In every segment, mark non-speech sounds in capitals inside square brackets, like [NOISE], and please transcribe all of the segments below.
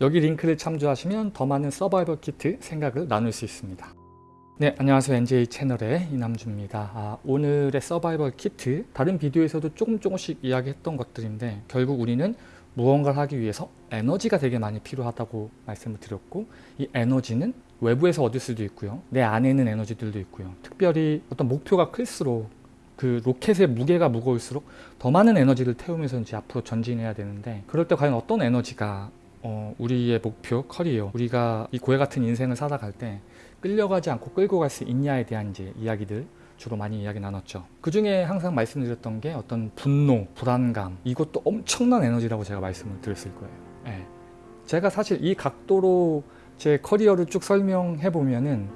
여기 링크를 참조하시면 더 많은 서바이벌 키트 생각을 나눌 수 있습니다. 네, 안녕하세요. NJ 채널의 이남주입니다. 아, 오늘의 서바이벌 키트, 다른 비디오에서도 조금 조금씩 이야기했던 것들인데 결국 우리는 무언가를 하기 위해서 에너지가 되게 많이 필요하다고 말씀을 드렸고 이 에너지는 외부에서 얻을 수도 있고요. 내 안에 있는 에너지들도 있고요. 특별히 어떤 목표가 클수록 그 로켓의 무게가 무거울수록 더 많은 에너지를 태우면서 이제 앞으로 전진해야 되는데 그럴 때 과연 어떤 에너지가 어, 우리의 목표, 커리어, 우리가 이 고해 같은 인생을 살아갈 때 끌려가지 않고 끌고 갈 수 있냐에 대한 이제 이야기들 주로 많이 이야기 나눴죠. 그 중에 항상 말씀드렸던 게 어떤 분노, 불안감 이것도 엄청난 에너지라고 제가 말씀을 드렸을 거예요. 예. 제가 사실 이 각도로 제 커리어를 쭉 설명해 보면은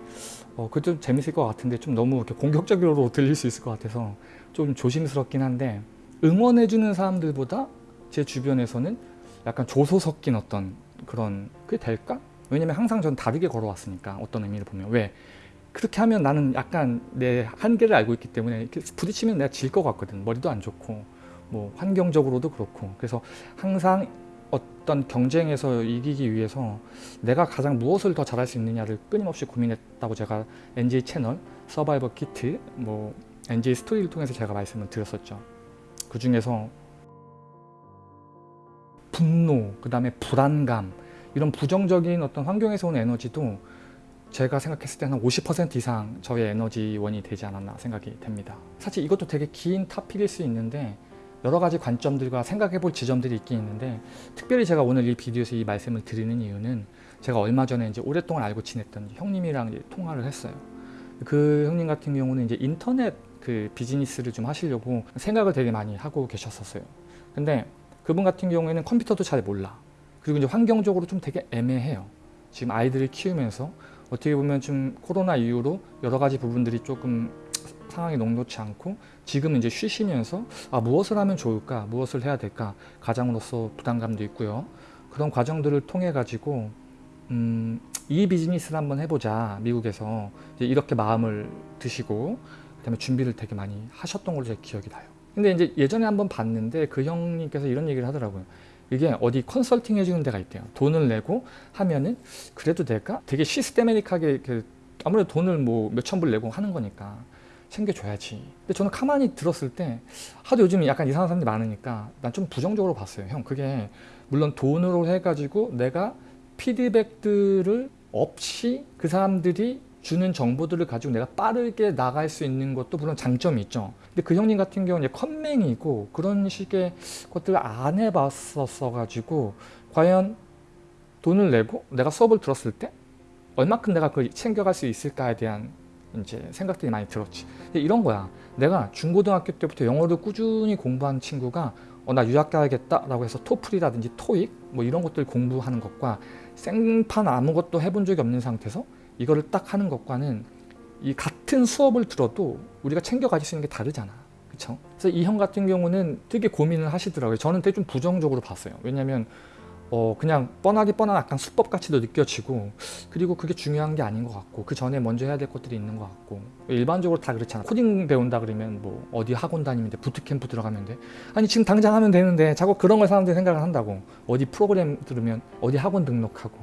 어, 그 좀 재밌을 것 같은데 좀 너무 이렇게 공격적으로 들릴 수 있을 것 같아서 좀 조심스럽긴 한데 응원해주는 사람들보다 제 주변에서는 약간 조소 섞인 어떤 그런 그게 될까? 왜냐면 항상 전 다르게 걸어왔으니까 어떤 의미를 보면. 왜? 그렇게 하면 나는 약간 내 한계를 알고 있기 때문에 부딪히면 내가 질 것 같거든. 머리도 안 좋고. 뭐 환경적으로도 그렇고. 그래서 항상 어떤 경쟁에서 이기기 위해서 내가 가장 무엇을 더 잘할 수 있느냐를 끊임없이 고민했다고 제가 NJ 채널 서바이벌 키트 뭐 NJ 스토리를 통해서 제가 말씀을 드렸었죠. 그 중에서 분노 그 다음에 불안감 이런 부정적인 어떤 환경에서 온 에너지도 제가 생각했을 때는 50% 이상 저의 에너지원이 되지 않았나 생각이 됩니다. 사실 이것도 되게 긴 타픽일 수 있는데 여러 가지 관점들과 생각해 볼 지점들이 있긴 있는데 특별히 제가 오늘 이 비디오에서 이 말씀을 드리는 이유는 제가 얼마 전에 이제 오랫동안 알고 지냈던 형님이랑 통화를 했어요. 그 형님 같은 경우는 이제 인터넷 그 비즈니스를 좀 하시려고 생각을 되게 많이 하고 계셨었어요. 근데 그분 같은 경우에는 컴퓨터도 잘 몰라. 그리고 이제 환경적으로 좀 되게 애매해요. 지금 아이들을 키우면서 어떻게 보면 좀 코로나 이후로 여러 가지 부분들이 조금 상황이 녹록치 않고 지금 이제 쉬시면서 아 무엇을 하면 좋을까 무엇을 해야 될까 가장으로서 부담감도 있고요 그런 과정들을 통해 가지고 음, 이 비즈니스를 한번 해보자 미국에서 이렇게 마음을 드시고 그 다음에 준비를 되게 많이 하셨던 걸로 제 기억이 나요 근데 이제 예전에 한번 봤는데 그 형님께서 이런 얘기를 하더라고요 이게 어디 컨설팅 해주는 데가 있대요. 돈을 내고 하면은 그래도 될까? 되게 시스테메릭하게 아무래도 돈을 뭐 몇천 불 내고 하는 거니까 챙겨줘야지. 근데 저는 가만히 들었을 때 하도 요즘 약간 이상한 사람들이 많으니까 난 좀 부정적으로 봤어요. 형 그게 물론 돈으로 해가지고 내가 피드백들을 없이 그 사람들이 주는 정보들을 가지고 내가 빠르게 나갈 수 있는 것도 물론 장점이 있죠. 근데 그 형님 같은 경우는 컴맹이고 그런 식의 것들을 안 해봤었어 가지고 과연 돈을 내고 내가 수업을 들었을 때 얼마큼 내가 그걸 챙겨갈 수 있을까에 대한 이제 생각들이 많이 들었지. 이런 거야. 내가 중고등학교 때부터 영어를 꾸준히 공부한 친구가 어, 나 유학 가야겠다 라고 해서 토플이라든지 토익 뭐 이런 것들 공부하는 것과 생판 아무것도 해본 적이 없는 상태에서 이거를 딱 하는 것과는 이 같은 수업을 들어도 우리가 챙겨 가질 수 있는 게 다르잖아. 그쵸? 그래서 이 형 같은 경우는 되게 고민을 하시더라고요. 저는 되게 좀 부정적으로 봤어요. 왜냐면 어 그냥 뻔하게 뻔한 약간 수법같이도 느껴지고 그리고 그게 중요한 게 아닌 것 같고 그 전에 먼저 해야 될 것들이 있는 것 같고 일반적으로 다 그렇잖아 코딩 배운다 그러면 뭐 어디 학원 다니면 돼 부트캠프 들어가면 돼 아니 지금 당장 하면 되는데 자꾸 그런 걸 사람들이 생각을 한다고 어디 프로그램 들으면 어디 학원 등록하고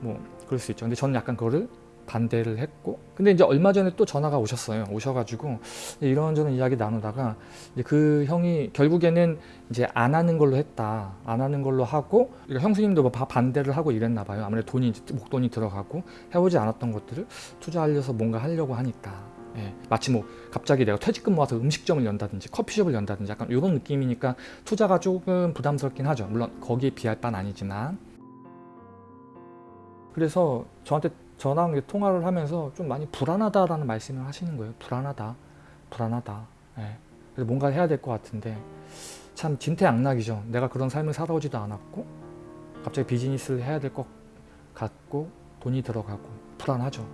뭐 그럴 수 있죠 근데 저는 약간 그거를 반대를 했고 근데 이제 얼마 전에 또 전화가 오셨어요. 오셔가지고 이런저런 이야기 나누다가 이제 그 형이 결국에는 이제 안 하는 걸로 했다 안 하는 걸로 하고 그러니까 형수님도 뭐 반대를 하고 이랬나 봐요. 아무래도 돈이 목돈이 들어가고 해보지 않았던 것들을 투자하려서 뭔가 하려고 하니까. 예, 마치 뭐 갑자기 내가 퇴직금 모아서 음식점을 연다든지 커피숍을 연다든지 약간 이런 느낌이니까 투자가 조금 부담스럽긴 하죠. 물론 거기에 비할 바는 아니지만. 그래서 저한테 전화 통화를 하면서 좀 많이 불안하다라는 말씀을 하시는 거예요. 불안하다, 불안하다. 예. 그래서 뭔가 해야 될 것 같은데 참 진퇴양락이죠. 내가 그런 삶을 살아오지도 않았고 갑자기 비즈니스를 해야 될 것 같고 돈이 들어가고 불안하죠.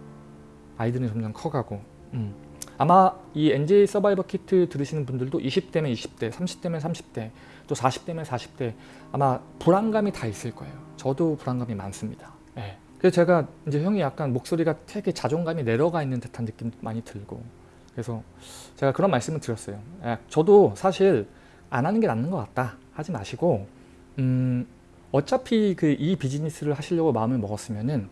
아이들은 점점 커가고 음. 아마 이 NJ 서바이버 키트 들으시는 분들도 20대면 20대, 30대면 30대, 또 40대면 40대 아마 불안감이 다 있을 거예요. 저도 불안감이 많습니다. 예. 그래서 제가 이제 형이 약간 목소리가 되게 자존감이 내려가 있는 듯한 느낌 많이 들고 그래서 제가 그런 말씀을 드렸어요. 야, 저도 사실 안 하는 게 낫는 것 같다 하지 마시고 음, 어차피 그 이 비즈니스를 하시려고 마음을 먹었으면은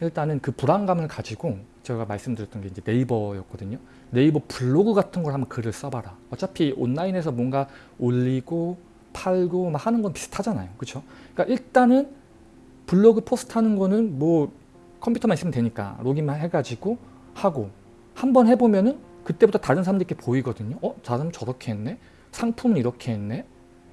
일단은 그 불안감을 가지고 제가 말씀드렸던 게 이제 네이버였거든요. 네이버 블로그 같은 걸 한번 글을 써봐라. 어차피 온라인에서 뭔가 올리고 팔고 막 하는 건 비슷하잖아요. 그렇죠? 그러니까 일단은 블로그 post 하는 거는 뭐 컴퓨터만 있으면 되니까 로그인만 해가지고 하고 한 번 해보면은 그때부터 다른 사람들께 보이거든요. 어? 저 사람 저렇게 했네? 상품은 이렇게 했네?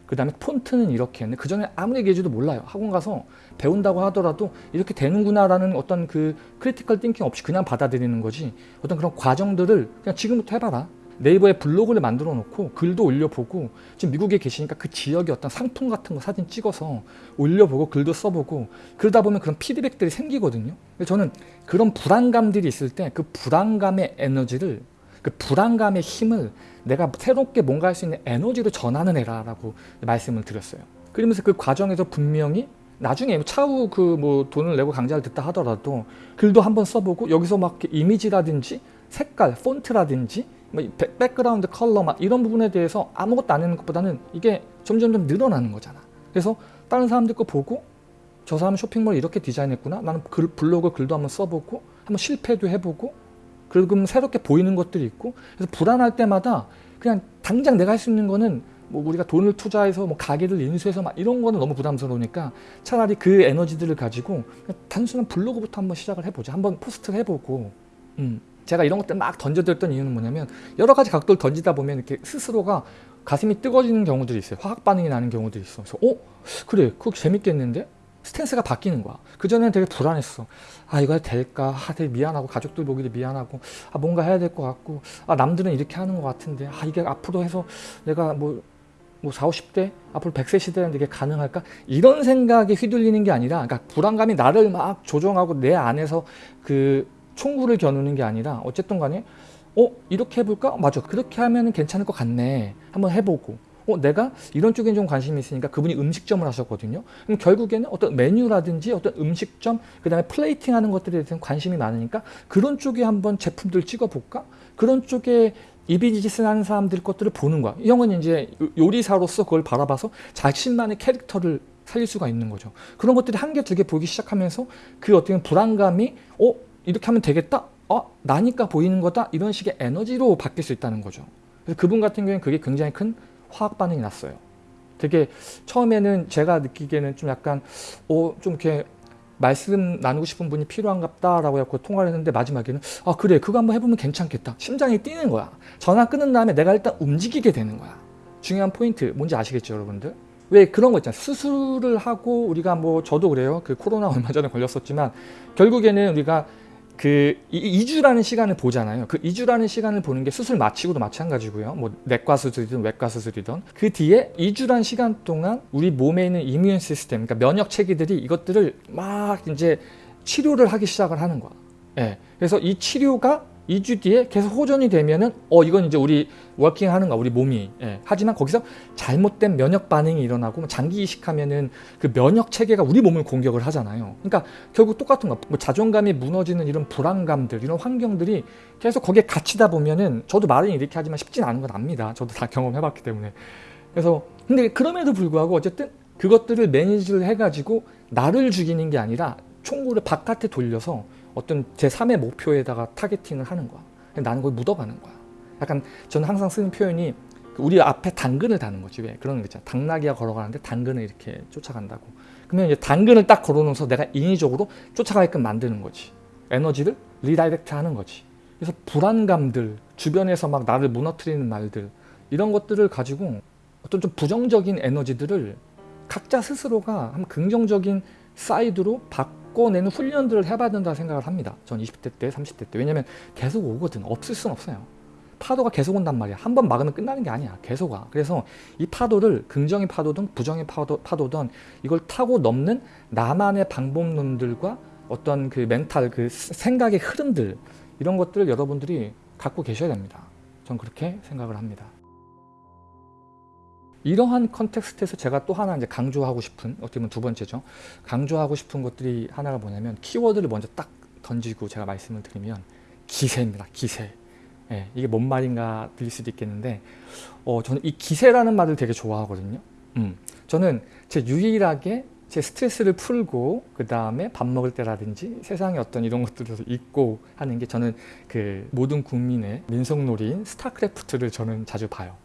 그 다음에 폰트는 이렇게 했네. 그 전에 아무리 얘기해줘도 몰라요. 학원 가서 배운다고 하더라도 이렇게 되는구나라는 어떤 그 critical thinking 없이 그냥 받아들이는 거지. 어떤 그런 과정들을 그냥 지금부터 해봐라. 네이버에 블로그를 만들어 놓고 글도 올려보고 지금 미국에 계시니까 그 지역의 어떤 상품 같은 거 사진 찍어서 올려보고 글도 써보고 그러다 보면 그런 피드백들이 생기거든요. 저는 그런 불안감들이 있을 때 그 불안감의 에너지를 그 불안감의 힘을 내가 새롭게 뭔가 할 수 있는 에너지로 전환을 해라 라고 말씀을 드렸어요. 그러면서 그 과정에서 분명히 나중에 차후 그 뭐 돈을 내고 강좌를 듣다 하더라도 글도 한번 써보고 여기서 막 이미지라든지 색깔, 폰트라든지 뭐 background color 막 이런 부분에 대해서 아무것도 안 하는 것보다는 이게 점점점 늘어나는 거잖아. 그래서 다른 사람들 거 보고 저 사람 쇼핑몰 이렇게 디자인했구나. 나는 글, 블로그 글도 한번 써보고 한번 실패도 해보고 그러면 새롭게 보이는 것들이 있고 그래서 불안할 때마다 그냥 당장 내가 할 수 있는 거는 뭐 우리가 돈을 투자해서 뭐 가게를 인수해서 막 이런 거는 너무 부담스러우니까 차라리 그 에너지들을 가지고 단순한 블로그부터 한번 시작을 해보자. 한번 포스트를 해보고 음. 제가 이런 것들 막 던져드렸던 이유는 뭐냐면 여러 가지 각도를 던지다 보면 이렇게 스스로가 가슴이 뜨거지는 경우들이 있어요. 화학 반응이 나는 경우들이 있어. 그래서 어? 그래 그거 재밌겠는데? 스탠스가 바뀌는 거야. 그전에는 되게 불안했어. 아 이거 될까? 아 되게 미안하고 가족들 보기도 미안하고 아 뭔가 해야 될 것 같고 아 남들은 이렇게 하는 것 같은데 아 이게 앞으로 해서 내가 뭐, 뭐 40, 50대 앞으로 100세 시대는 이게 가능할까? 이런 생각에 휘둘리는 게 아니라 그러니까 불안감이 나를 막 조종하고 내 안에서 그 총구를 겨누는 게 아니라 어쨌든 간에 어 이렇게 해볼까? 맞아. 그렇게 하면 괜찮을 것 같네. 한번 해보고. 어 내가 이런 쪽에 좀 관심이 있으니까 그분이 음식점을 하셨거든요. 그럼 결국에는 어떤 메뉴라든지 어떤 음식점 그 다음에 플레이팅 하는 것들에 대해서 관심이 많으니까 그런 쪽에 한번 제품들 찍어볼까? 그런 쪽에 이 비즈니스 하는 사람들 것들을 보는 거야. 이 형은 이제 요리사로서 그걸 바라봐서 자신만의 캐릭터를 살릴 수가 있는 거죠. 그런 것들이 한 개 두 개 보기 시작하면서 그 어떻게 불안감이 어 이렇게 하면 되겠다? 어? 나니까 보이는 거다? 이런 식의 에너지로 바뀔 수 있다는 거죠. 그래서 그분 같은 경우에는 그게 굉장히 큰 화학 반응이 났어요. 되게 처음에는 제가 느끼기에는 좀 약간 어, 좀 이렇게 말씀 나누고 싶은 분이 필요한갑다 라고 해서 통화를 했는데 마지막에는 아 그래 그거 한번 해보면 괜찮겠다 심장이 뛰는 거야 전화 끊은 다음에 내가 일단 움직이게 되는 거야 중요한 포인트 뭔지 아시겠죠 여러분들 왜 그런 거 있잖아요 수술을 하고 우리가 뭐 저도 그래요 그 코로나 얼마 전에 걸렸었지만 결국에는 우리가 그 2주라는 시간을 보잖아요. 그 2주라는 시간을 보는 게 수술 마치고도 마찬가지고요. 뭐 내과 수술이든 외과 수술이든 그 뒤에 2주라는 시간 동안 우리 몸에 있는 이뮤 시스템, 그러니까 면역 체계들이 이것들을 막 이제 치료를 하기 시작을 하는 거야. 예. 그래서 이 치료가 2주 뒤에 계속 호전이 되면은 어 이건 이제 우리 working 하는 거 우리 몸이. 예. 하지만 거기서 잘못된 면역 반응이 일어나고 뭐 장기 이식하면은 그 면역 체계가 우리 몸을 공격을 하잖아요. 그러니까 결국 똑같은 거 뭐 자존감이 무너지는 이런 불안감들 이런 환경들이 계속 거기에 갇히다 보면은 저도 말은 이렇게 하지만 쉽진 않은 건 압니다. 저도 다 경험해 봤기 때문에. 그래서 근데 그럼에도 불구하고 어쨌든 그것들을 manage를 해가지고 나를 죽이는 게 아니라 총구를 바깥에 돌려서 어떤 제3의 목표에다가 targeting을 하는 거야. 나는 거기 묻어가는 거야. 약간 저는 항상 쓰는 표현이 우리 앞에 당근을 다는 거지. 왜? 그런 거 있잖아. 당나귀가 걸어가는데 당근을 이렇게 쫓아간다고. 그러면 이제 당근을 딱 걸어놓으면서 내가 인위적으로 쫓아가게끔 만드는 거지. 에너지를 redirect 하는 거지. 그래서 불안감들, 주변에서 막 나를 무너뜨리는 말들 이런 것들을 가지고 어떤 좀 부정적인 에너지들을 각자 스스로가 한 긍정적인 side로 바 꿔내는 훈련들을 해봐야 된다 생각을 합니다. 전 20대 때, 30대 때. 왜냐면 계속 오거든. 없을 순 없어요. 파도가 계속 온단 말이야. 한 번 막으면 끝나는 게 아니야. 계속 와. 그래서 이 파도를 긍정의 파도든 부정의 파도, 파도든 이걸 타고 넘는 나만의 방법론들과 어떤 그 멘탈, 그 생각의 흐름들 이런 것들을 여러분들이 갖고 계셔야 됩니다. 전 그렇게 생각을 합니다. 이러한 context에서 제가 또 하나 이제 강조하고 싶은 어떻게 보면 두 번째죠. 강조하고 싶은 것들이 하나가 뭐냐면 키워드를 먼저 딱 던지고 제가 말씀을 드리면 기세입니다. 기세. 예, 이게 뭔 말인가 들릴 수도 있겠는데 어, 저는 이 기세라는 말을 되게 좋아하거든요. 음, 저는 제 유일하게 제 스트레스를 풀고 그 다음에 밥 먹을 때라든지 세상의 어떤 이런 것들에서 잊고 하는 게 저는 그 모든 국민의 민속놀이인 스타크래프트를 저는 자주 봐요.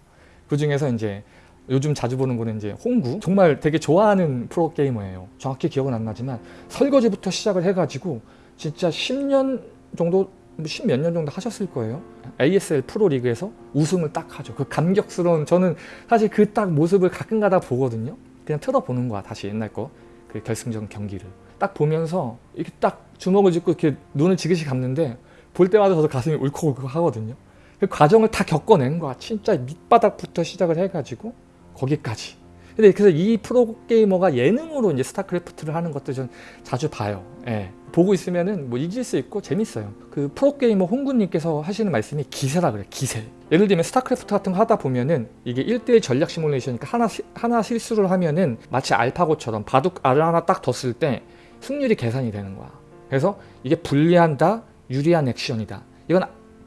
그 중에서 이제 요즘 자주 보는 거는 이제 홍구 정말 되게 좋아하는 프로게이머예요. 정확히 기억은 안 나지만 설거지부터 시작을 해가지고 진짜 10년 정도 10몇년 정도 하셨을 거예요. ASL 프로리그에서 우승을 딱 하죠. 그 감격스러운 저는 사실 그 딱 모습을 가끔가다 보거든요. 그냥 틀어보는 거야 다시 옛날 거 그 결승전 경기를 딱 보면서 이렇게 딱 주먹을 쥐고 이렇게 눈을 지그시 감는데 볼 때마다 저도 가슴이 울컥울컥 하거든요. 그 과정을 다 겪어낸 거야. 진짜 밑바닥부터 시작을 해가지고 거기까지. 근데 그래서 이 프로게이머가 예능으로 이제 스타크래프트를 하는 것도 전 자주 봐요. 예. 보고 있으면은 뭐 잊을 수 있고 재밌어요. 그 프로게이머 홍구님께서 하시는 말씀이 기세라 그래, 기세. 예를 들면 스타크래프트 같은 거 하다 보면은 이게 1대1 전략 시뮬레이션이니까 하나, 시- 하나 실수를 하면은 마치 알파고처럼 바둑 알을 하나 딱 뒀을 때 승률이 계산이 되는 거야. 그래서 이게 불리하다, 유리한 액션이다. 이건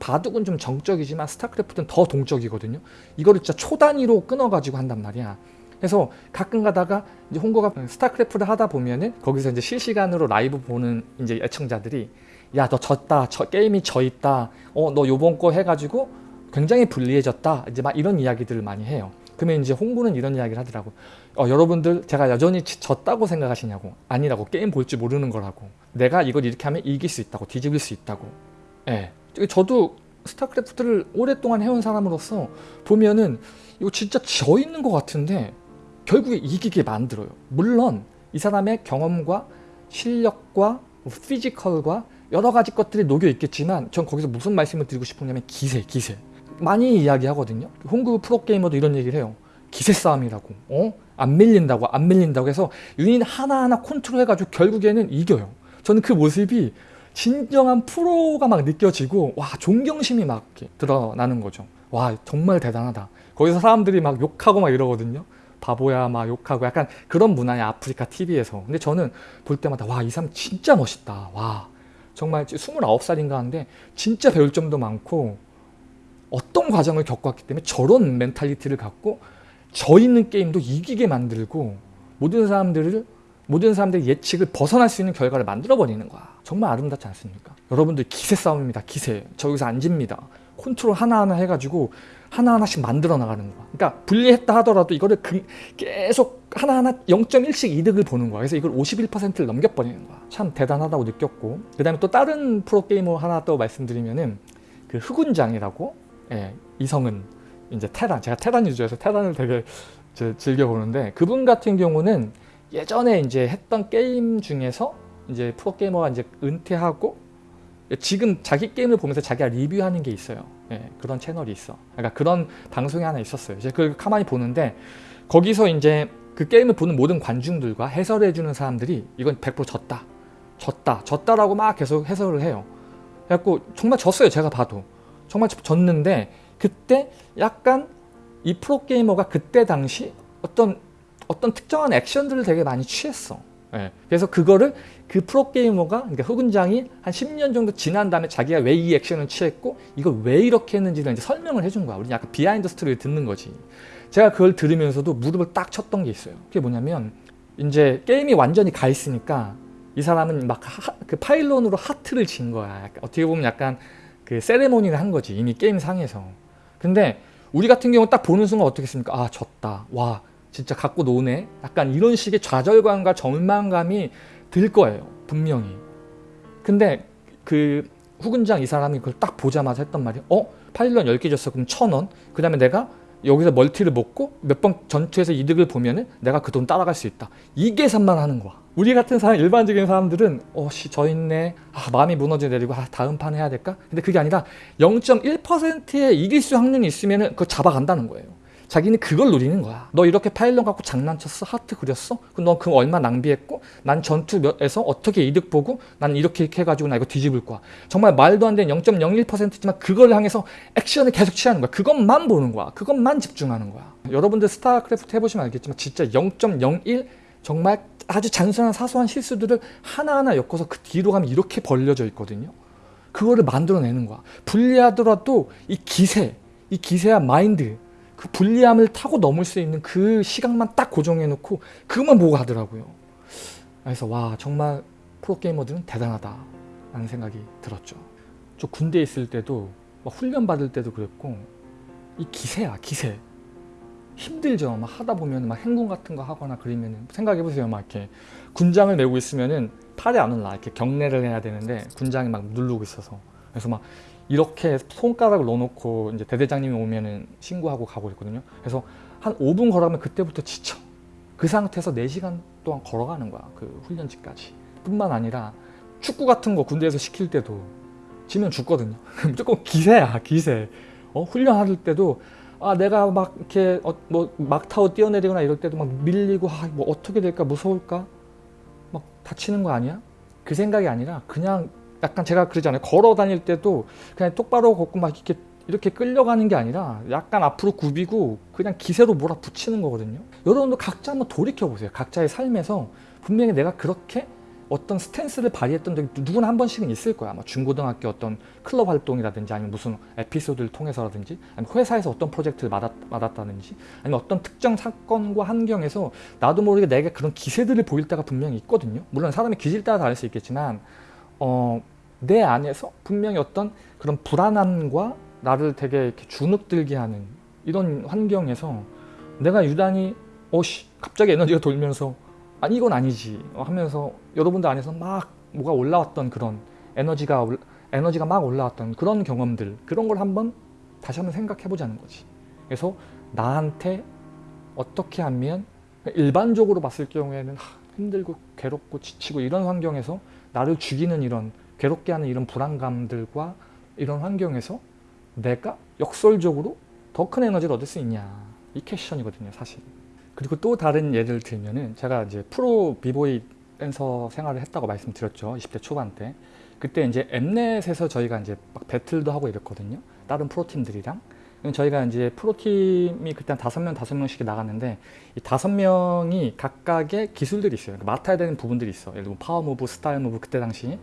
바둑은 좀 정적이지만 스타크래프트는 더 동적이거든요. 이거를 진짜 초 단위로 끊어가지고 한단 말이야. 그래서 가끔 가다가 이제 홍구가 스타크래프트를 하다 보면은 거기서 이제 실시간으로 라이브 보는 이제 애청자들이 야 너 졌다 저 게임이 져 있다 어 너 요번 거 해가지고 굉장히 불리해졌다 이제 막 이런 이야기들을 많이 해요. 그러면 이제 홍구는 이런 이야기를 하더라고. 어 여러분들 제가 여전히 지- 졌다고 생각하시냐고. 아니라고 게임 볼 줄 모르는 거라고. 내가 이걸 이렇게 하면 이길 수 있다고 뒤집을 수 있다고. 예 저도 스타크래프트를 오랫동안 해온 사람으로서 보면은 이거 진짜 져 있는 것 같은데 결국에 이기게 만들어요. 물론 이 사람의 경험과 실력과 뭐 피지컬과 여러 가지 것들이 녹여 있겠지만 전 거기서 무슨 말씀을 드리고 싶으냐면 기세, 기세. 많이 이야기하거든요. 홍구 프로게이머도 이런 얘기를 해요. 기세 싸움이라고. 어? 안 밀린다고, 안 밀린다고 해서 유닛 하나하나 컨트롤 해가지고 결국에는 이겨요. 저는 그 모습이 진정한 프로가 막 느껴지고 와 존경심이 막 드러나는 거죠. 와 정말 대단하다. 거기서 사람들이 막 욕하고 막 이러거든요. 바보야 막 욕하고 약간 그런 문화야 아프리카 TV에서. 근데 저는 볼 때마다 와 이 사람 진짜 멋있다. 와 정말 29살인가 하는데 진짜 배울 점도 많고 어떤 과정을 겪었기 때문에 저런 mentality를 갖고 져 있는 게임도 이기게 만들고 모든 사람들을 모든 사람들의 예측을 벗어날 수 있는 결과를 만들어 버리는 거야. 정말 아름답지 않습니까? 여러분들 기세 싸움입니다. 기세. 저기서 안 집니다. 컨트롤 하나하나 해가지고 하나하나씩 만들어 나가는 거야. 그러니까 불리했다 하더라도 이거를 금- 계속 하나하나 0.1씩 이득을 보는 거야. 그래서 이걸 51%를 넘겨버리는 거야. 참 대단하다고 느꼈고. 그 다음에 또 다른 프로게이머 하나 또 말씀드리면은 그 흑운장이라고 예, 이성은 이제 테란. 제가 테란 유저여서 테란을 되게 제- 즐겨보는데 그분 같은 경우는 예전에 이제 했던 게임 중에서 이제 프로게이머가 이제 은퇴하고 지금 자기 게임을 보면서 자기가 리뷰하는 게 있어요. 예, 그런 채널이 있어. 그러니까 그런 방송이 하나 있었어요. 이제 그걸 가만히 보는데 거기서 이제 그 게임을 보는 모든 관중들과 해설해주는 사람들이 이건 100% 졌다. 졌다. 졌다라고 막 계속 해설을 해요. 그래갖고 정말 졌어요. 제가 봐도. 정말 졌는데 그때 약간 이 프로게이머가 그때 당시 어떤 어떤 특정한 액션들을 되게 많이 취했어. 예. 그래서 그거를 그 프로게이머가 그러니까 흑운장이 한 10년 정도 지난 다음에 자기가 왜 이 액션을 취했고 이걸 왜 이렇게 했는지를 이제 설명을 해준 거야. 우리 약간 behind story를 듣는 거지. 제가 그걸 들으면서도 무릎을 딱 쳤던 게 있어요. 그게 뭐냐면 이제 게임이 완전히 가 있으니까 이 사람은 막 그 파일론으로 하트를 진 거야. 어떻게 보면 약간 그 세레모니를 한 거지. 이미 게임 상에서. 근데 우리 같은 경우 딱 보는 순간 어떻겠습니까? 아 졌다. 와 진짜 갖고 노네. 약간 이런 식의 좌절감과 절망감이 들 거예요. 분명히. 근데 그 후군장 이 사람이 그걸 딱 보자마자 했던 말이 어? 파일런 10개 줬어. 그럼 천 원. 그 다음에 내가 여기서 멀티를 먹고 몇 번 전투에서 이득을 보면 은 내가 그 돈 따라갈 수 있다. 이 계산만 하는 거야. 우리 같은 사람 일반적인 사람들은 어씨 졌네. 아, 마음이 무너져 내리고 아, 다음 판 해야 될까? 근데 그게 아니라 0.1%의 이길 수 확률이 있으면은 그거 잡아간다는 거예요. 자기는 그걸 노리는 거야. 너 이렇게 pylon 갖고 장난쳤어? 하트 그렸어? 그럼 너그 얼마 낭비했고 난 전투에서 어떻게 이득 보고 난 이렇게 이렇게 해가지고 나 이거 뒤집을 거야. 정말 말도 안 되는 0.01%지만 그걸 향해서 액션을 계속 취하는 거야. 그것만 보는 거야. 그것만 집중하는 거야. 여러분들 스타크래프트 해보시면 알겠지만 진짜 0.01 정말 아주 단순한 사소한 실수들을 하나하나 엮어서 그 뒤로 가면 이렇게 벌려져 있거든요. 그거를 만들어내는 거야. 불리하더라도 이 기세, 이 기세와 마인드, 그 불리함을 타고 넘을 수 있는 그 시각만 딱 고정해 놓고 그것만 보고 하더라고요. 그래서 와 정말 프로게이머들은 대단하다 라는 생각이 들었죠. 저 군대에 있을 때도 막 훈련 받을 때도 그랬고 이 기세야 기세 힘들죠. 막 하다 보면 막 행군 같은 거 하거나 그러면 생각해 보세요. 막 이렇게 군장을 메고 있으면은 팔이 안 올라 이렇게 경례를 해야 되는데 군장이 막 누르고 있어서 그래서 막 이렇게 손가락을 넣어놓고 이제 대대장님이 오면은 신고하고 가고 있거든요. 그래서 한 5분 걸어가면 그때부터 지쳐. 그 상태에서 4시간 동안 걸어가는 거야. 그 훈련지까지. 뿐만 아니라 축구 같은 거 군대에서 시킬 때도 지면 죽거든요. [LAUGHS] 무조건 기세야 기세. 어, 훈련할 때도 아 내가 막 이렇게 어, 뭐 막타워 뛰어내리거나 이럴 때도 막 밀리고 아, 뭐 어떻게 될까 무서울까 막 다치는 거 아니야? 그 생각이 아니라 그냥 약간 제가 그러잖아요. 걸어 다닐 때도 그냥 똑바로 걷고 막 이렇게 이렇게 끌려가는 게 아니라 약간 앞으로 굽이고 그냥 기세로 몰아붙이는 거거든요. 여러분도 각자 한번 돌이켜 보세요. 각자의 삶에서 분명히 내가 그렇게 어떤 스탠스를 발휘했던 적이 누구나 한 번씩은 있을 거야. 뭐 중고등학교 어떤 클럽 활동이라든지 아니면 무슨 에피소드를 통해서라든지 아니면 회사에서 어떤 프로젝트를 맡았, 맡았다든지 아니면 어떤 특정 사건과 환경에서 나도 모르게 내가 그런 기세들을 보일 때가 분명히 있거든요. 물론 사람의 기질 따라 다를 수 있겠지만 어, 내 안에서 분명히 어떤 그런 불안함과 나를 되게 이렇게 주눅들게 하는 이런 환경에서 내가 유단히 어씨 갑자기 에너지가 돌면서 아니 이건 아니지 하면서 여러분들 안에서 막 뭐가 올라왔던 그런 에너지가 올- 에너지가 막 올라왔던 그런 경험들 그런 걸 한번 다시 한번 생각해 보자는 거지. 그래서 나한테 어떻게 하면 일반적으로 봤을 경우에는 하, 힘들고 괴롭고 지치고 이런 환경에서 나를 죽이는 이런 괴롭게 하는 이런 불안감들과 이런 환경에서 내가 역설적으로 더 큰 에너지를 얻을 수 있냐. 이 question이거든요 사실. 그리고 또 다른 예를 들면은 제가 이제 프로 비보이 댄서 생활을 했다고 말씀드렸죠 20대 초반 때. 그때 이제 엠넷에서 저희가 이제 막 배틀도 하고 이랬거든요. 다른 프로팀들이랑 저희가 이제 프로팀이 그때 한 다섯 명 다섯 명씩 나갔는데 이 다섯 명이 각각의 기술들이 있어요. 그러니까 맡아야 되는 부분들이 있어. 예를 들면 power move style move 그때 당시.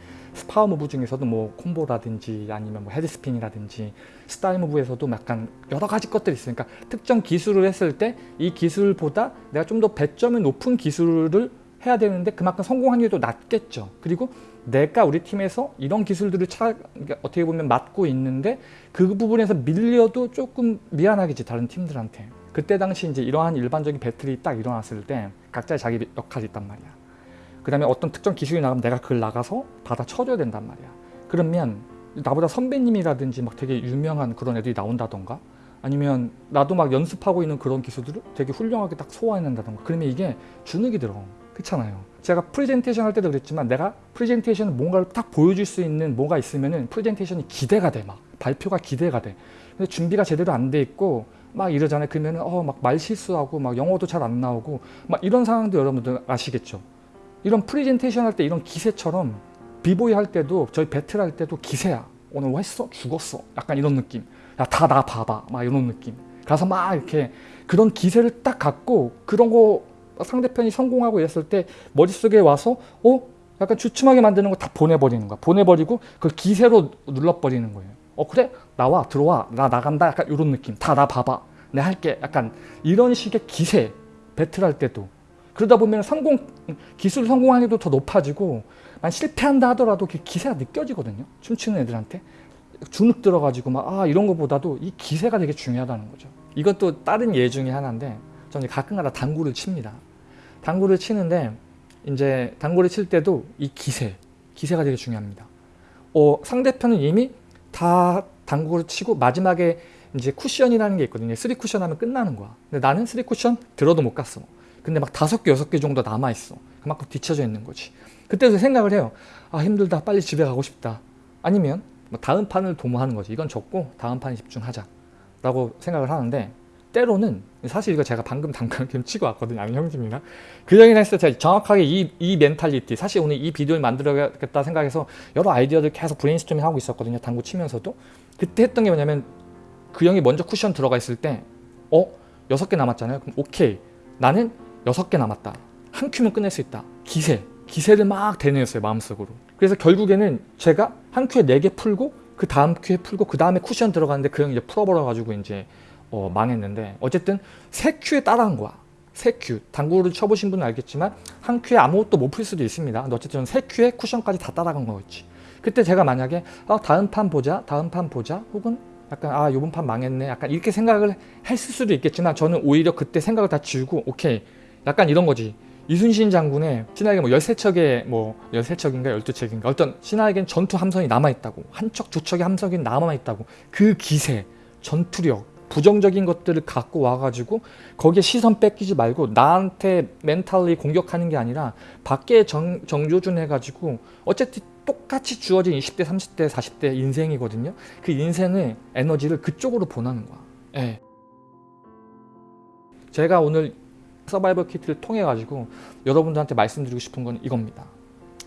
power move 중에서도 뭐 combo라든지 아니면 뭐 head spin이라든지 style move에서도 약간 여러 가지 것들이 있어요. 그러니까 특정 기술을 했을 때 이 기술보다 내가 좀 더 배점이 높은 기술을 해야 되는데 그만큼 성공 확률도 낮겠죠. 그리고 내가 우리 팀에서 이런 기술들을 차, 그러니까 어떻게 보면 맡고 있는데 그 부분에서 밀려도 조금 미안하겠지 다른 팀들한테. 그때 당시 이제 이러한 일반적인 배틀이 딱 일어났을 때 각자의 자기 역할이 있단 말이야. 그 다음에 어떤 특정 기술이 나가면 내가 그걸 나가서 받아 쳐줘야 된단 말이야. 그러면 나보다 선배님이라든지 막 되게 유명한 그런 애들이 나온다던가 아니면 나도 막 연습하고 있는 그런 기술들을 되게 훌륭하게 딱 소화해낸다던가. 그러면 이게 주눅이 들어 그렇잖아요. 제가 프레젠테이션 할 때도 그랬지만 내가 프레젠테이션 뭔가를 딱 보여줄 수 있는 뭐가 있으면은 프레젠테이션이 기대가 돼 막. 발표가 기대가 돼. 근데 준비가 제대로 안 돼 있고 막 이러잖아요. 그러면은 어 막 말 실수하고 막 영어도 잘 안 나오고 막 이런 상황도 여러분들 아시겠죠? 이런 프레젠테이션 할 때 이런 기세처럼 비보이 할 때도 저희 배틀 할 때도 기세야. 오늘 뭐 했어? 죽었어? 약간 이런 느낌. 야 다 나 봐봐. 막 이런 느낌. 가서 막 이렇게 그런 기세를 딱 갖고 그런 거 상대편이 성공하고 이랬을 때 머릿속에 와서 어? 약간 주춤하게 만드는 거 다 보내버리는 거야. 보내버리고 그걸 기세로 눌러버리는 거예요. 어 그래? 나와 들어와. 나 나간다. 약간 이런 느낌. 다 나 봐봐. 내 할게. 약간 이런 식의 기세 배틀할 때도. 그러다 보면 성공 기술 성공 확률도 더 높아지고 만 실패한다 하더라도 그 기세가 느껴지거든요. 춤추는 애들한테. 주눅 들어가지고 막 아 이런 거보다도 이 기세가 되게 중요하다는 거죠. 이것도 다른 예 중에 하나인데 저는 가끔가다 당구를 칩니다 당구를 치는데 이제 당구를 칠 때도 이 기세 기세가 되게 중요합니다. 어, 상대편은 이미 다 당구를 치고 마지막에 이제 쿠션이라는 게 있거든요. 3 쿠션 하면 끝나는 거야. 근데 나는 3 쿠션 들어도 못 갔어. 근데 막 다섯 개 여섯 개 정도 남아있어. 그만큼 뒤쳐져 있는 거지. 그때도 생각을 해요. 아 힘들다. 빨리 집에 가고 싶다. 아니면 뭐 다음 판을 도모하는 거지. 이건 접고 다음 판에 집중하자. 라고 생각을 하는데 때로는 사실 이거 제가 방금 당구 게임 치고 왔거든요. 아는 형님이랑 그 얘기를 했을 때 제가 정확하게 이, 이 mentality 사실 오늘 이 비디오를 만들어야겠다 생각해서 여러 아이디어들 계속 브레인스토밍 하고 있었거든요. 당구 치면서도. 그때 했던 게 뭐냐면 그 형이 먼저 쿠션 들어가 있을 때 어? 여섯 개 남았잖아요. 그럼 오케이. 나는 여섯 개 남았다. 한 큐면 끝낼 수 있다. 기세. 기세를 막 되뇌었어요 마음속으로. 그래서 결국에는 제가 한 큐에 네 개 풀고 그 다음 큐에 풀고 그 다음에 쿠션 들어갔는데 그 형이 이제 풀어버려 가지고 이제 어, 망했는데 어쨌든 세 큐에 따라간 거야 세 큐, 당구를 쳐보신 분은 알겠지만 한 큐에 아무것도 못 풀 수도 있습니다. 근데 어쨌든 세 큐에 쿠션까지 다 따라간 거였지. 그때 제가 만약에 아, 다음 판 보자, 다음 판 보자, 혹은 약간 아 요번 판 망했네, 약간 이렇게 생각을 했을 수도 있겠지만 저는 오히려 그때 생각을 다 지우고 오케이, 약간 이런 거지. 이순신 장군의 신하에게 뭐 13척의 뭐 13척인가 12척인가 어떤 신하에겐 전투 함선이 남아있다고 한 척 두 척의 함선이 남아있다고 그 기세 전투력 부정적인 것들을 갖고 와가지고 거기에 시선 뺏기지 말고 나한테 멘탈리 공격하는 게 아니라 밖에 정, 정조준 해가지고 어쨌든 똑같이 주어진 20대 30대 40대 인생이거든요 그 인생의 에너지를 그쪽으로 보내는 거야 예. 제가 오늘 서바이벌 키트를 통해 가지고 여러분들한테 말씀드리고 싶은 건 이겁니다.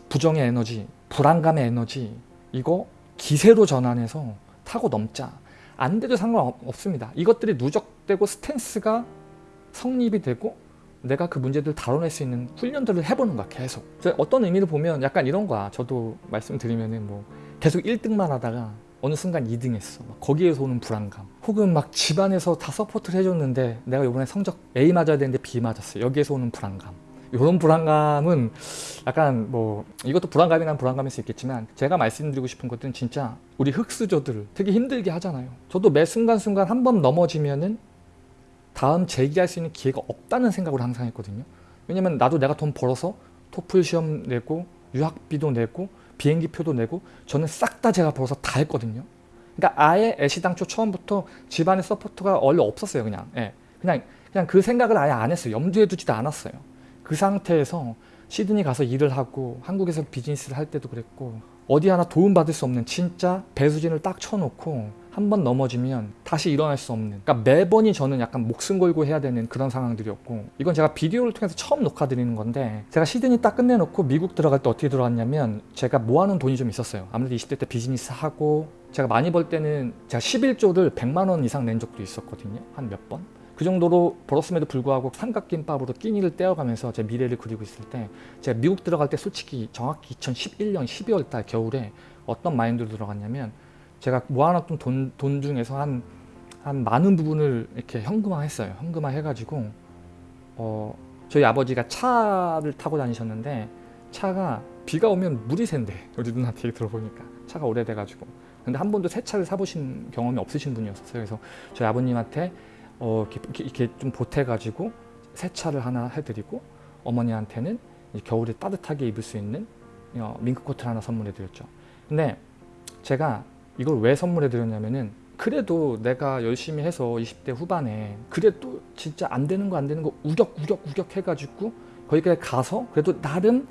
부정의 에너지, 불안감의 에너지 이거 기세로 전환해서 타고 넘자. 안 돼도 상관없습니다. 이것들이 누적되고 스탠스가 성립이 되고 내가 그 문제들을 다뤄낼 수 있는 훈련들을 해보는 거야 계속. 어떤 의미로 보면 약간 이런 거야. 저도 말씀드리면은 뭐 계속 1등만 하다가 어느 순간 2등 했어. 거기에서 오는 불안감. 혹은 막 집안에서 다 support를 해줬는데 내가 이번에 성적 A 맞아야 되는데 B 맞았어. 여기에서 오는 불안감. 이런 불안감은 약간 뭐 이것도 불안감이란 불안감일 수 있겠지만 제가 말씀드리고 싶은 것들은 진짜 우리 흙수저들 되게 힘들게 하잖아요. 저도 매 순간순간 한 번 넘어지면은 다음 재기할 수 있는 기회가 없다는 생각을 항상 했거든요. 왜냐면 나도 내가 돈 벌어서 토플 시험 내고 유학비도 내고 비행기표도 내고 저는 싹 다 제가 벌어서 다 했거든요. 그러니까 아예 애시당초 처음부터 집안의 support가 원래 없었어요. 그냥 예. 그냥 그냥 그 생각을 아예 안 했어요. 염두에 두지도 않았어요. 그 상태에서 시드니 가서 일을 하고 한국에서 비즈니스를 할 때도 그랬고 어디 하나 도움받을 수 없는 진짜 배수진을 딱 쳐놓고 한 번 넘어지면 다시 일어날 수 없는 그러니까 매번이 저는 약간 목숨 걸고 해야 되는 그런 상황들이었고 이건 제가 비디오를 통해서 처음 녹화드리는 건데 제가 시드니 딱 끝내놓고 미국 들어갈 때 어떻게 들어왔냐면 제가 모아놓은 돈이 좀 있었어요 아무래도 20대 때 비즈니스 하고 제가 많이 벌 때는 제가 11조를 100만 원 이상 낸 적도 있었거든요 한 몇 번. 그 정도로 벌었음에도 불구하고 삼각김밥으로 끼니를 떼어가면서 제 미래를 그리고 있을 때 제가 미국 들어갈 때 솔직히 정확히 2011년 12월 달 겨울에 어떤 마인드로 들어갔냐면 제가 모아놨던 돈, 돈 중에서 한, 한 많은 부분을 이렇게 현금화 했어요. 현금화 해가지고 어, 저희 아버지가 차를 타고 다니셨는데 차가 비가 오면 물이 샌대. 우리 누나한테 들어보니까 차가 오래돼가지고 근데 한 번도 새 차를 사보신 경험이 없으신 분이었어요. 그래서 저희 아버님한테 어, 이렇게, 이렇게 좀 보태가지고 새 차를 하나 해드리고 어머니한테는 겨울에 따뜻하게 입을 수 있는 어, 밍크코트를 하나 선물해드렸죠. 근데 제가 이걸 왜 선물해 드렸냐면은 그래도 내가 열심히 해서 20대 후반에 그래도 진짜 안 되는 거 안 되는 거 우격 우격 우격 해가지고 거기까지 가서 그래도 나름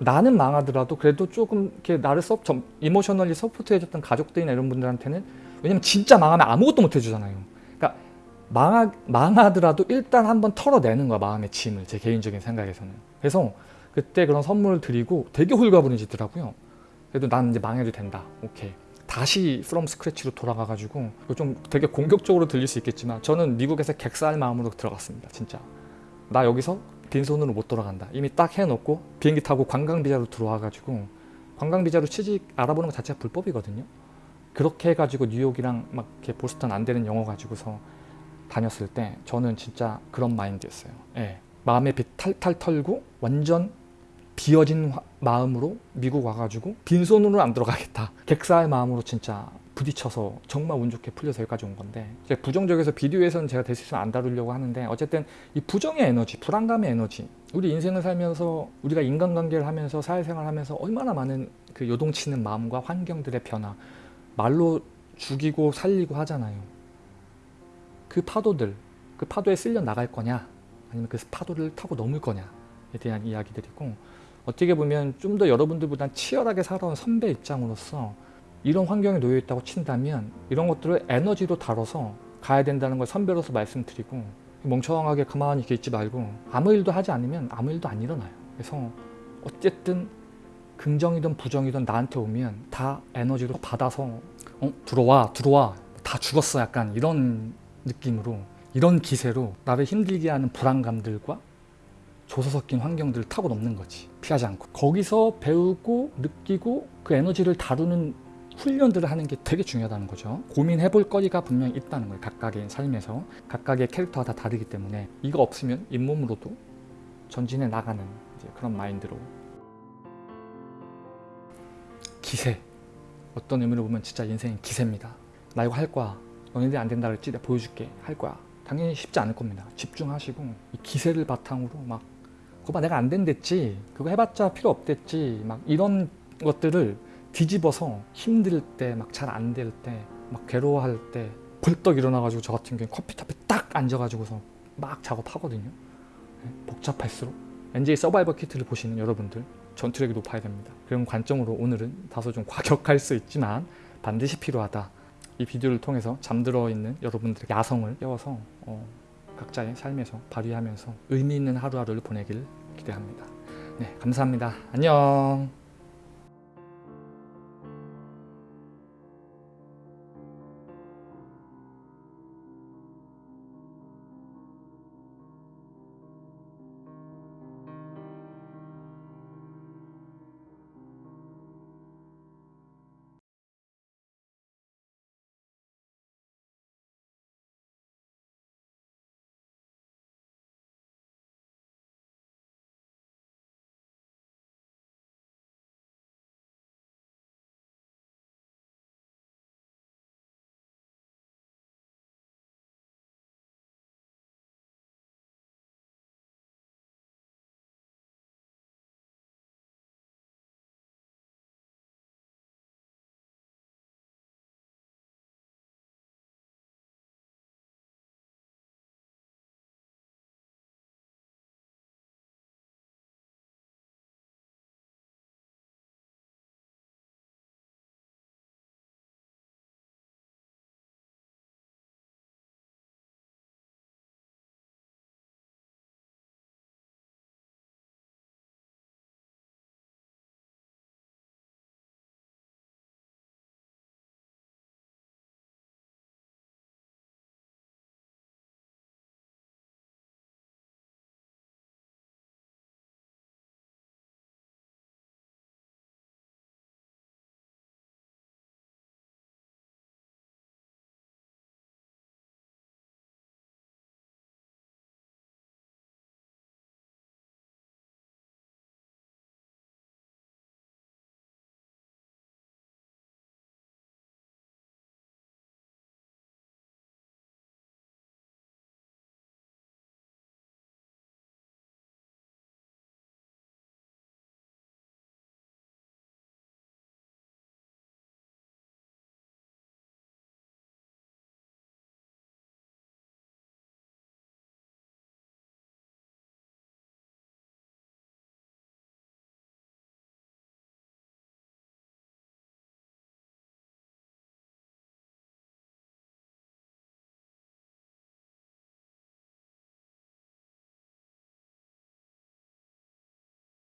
나는 망하더라도 그래도 조금 이렇게 나를 서 emotionally support 해줬던 가족들이나 이런 분들한테는 왜냐면 진짜 망하면 아무것도 못 해주잖아요. 망하, 망하더라도 일단 한번 털어내는 거야 마음의 짐을 제 개인적인 생각에서는. 그래서 그때 그런 선물을 드리고 되게 홀가분해지더라고요. 그래도 난 이제 망해도 된다. 오케이. 다시 from scratch로 돌아가 가지고 좀 되게 공격적으로 들릴 수 있겠지만 저는 미국에서 객사할 마음으로 들어갔습니다 진짜 나 여기서 빈손으로 못 돌아간다 이미 딱 해놓고 비행기 타고 관광비자로 들어와 가지고 관광비자로 취직 알아보는 것 자체가 불법이거든요 그렇게 해가지고 뉴욕이랑 막 이렇게 보스턴 안 되는 영어 가지고서 다녔을 때 저는 진짜 그런 마인드였어요. 예. 마음의 빛 탈탈 털고 완전 비어진 마음으로 미국 와가지고 빈손으로 안 들어가겠다. 객사의 마음으로 진짜 부딪혀서 정말 운 좋게 풀려서 여기까지 온 건데 부정적에서 비디오에서는 제가 될 수 있으면 안 다루려고 하는데 어쨌든 이 부정의 에너지 불안감의 에너지 우리 인생을 살면서 우리가 인간관계를 하면서 사회생활 하면서 얼마나 많은 그 요동치는 마음과 환경들의 변화 말로 죽이고 살리고 하잖아요 그 파도들 그 파도에 쓸려 나갈 거냐 아니면 그 파도를 타고 넘을 거냐에 대한 이야기들이고 어떻게 보면 좀 더 여러분들보다 치열하게 살아온 선배 입장으로서 이런 환경에 놓여 있다고 친다면 이런 것들을 에너지로 다뤄서 가야 된다는 걸 선배로서 말씀드리고 멍청하게 가만히 있지 말고 아무 일도 하지 않으면 아무 일도 안 일어나요. 그래서 어쨌든 긍정이든 부정이든 나한테 오면 다 에너지로 받아서 어? 들어와 들어와 다 죽었어 약간 이런 느낌으로 이런 기세로 나를 힘들게 하는 불안감들과 조서 섞인 환경들을 타고 넘는 거지 피하지 않고 거기서 배우고 느끼고 그 에너지를 다루는 훈련들을 하는 게 되게 중요하다는 거죠. 고민해 볼 거리가 분명히 있다는 거예요. 각각의 삶에서. 각각의 캐릭터가 다 다르기 때문에 이거 없으면 잇몸으로도 전진해 나가는 그런 마인드로 기세 어떤 의미로 보면 진짜 인생은 기세입니다. 나 이거 할 거야. 너네들이 안 된다 그랬지? 내가 보여줄게. 할 거야. 당연히 쉽지 않을 겁니다. 집중하시고 이 기세를 바탕으로 막 그거 봐 내가 안 된댔지. 그거 해봤자 필요 없댔지. 막 이런 것들을 뒤집어서 힘들 때 막 잘 안 될 때 막 괴로워할 때 벌떡 일어나가지고 저 같은 경우에 커피숍에 딱 앉아가지고서 막 작업하거든요. 네, 복잡할수록 NJ 서바이벌 키트를 보시는 여러분들 전투력이 높아야 됩니다. 그런 관점으로 오늘은 다소 좀 과격할 수 있지만 반드시 필요하다. 이 비디오를 통해서 잠들어 있는 여러분들의 야성을 깨워서 어, 각자의 삶에서 발휘하면서 의미 있는 하루하루를 보내길 기대합니다. 네, 감사합니다. 안녕.